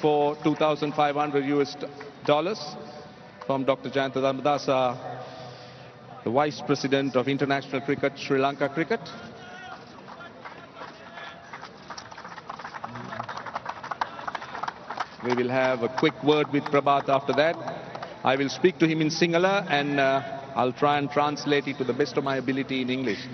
for 2,500 US dollars from Dr. Jayantha Dharmadasa, the Vice President of International Cricket, Sri Lanka Cricket. We will have a quick word with Prabath after that. I will speak to him in Sinhala and uh, I'll try and translate it to the best of my ability in English.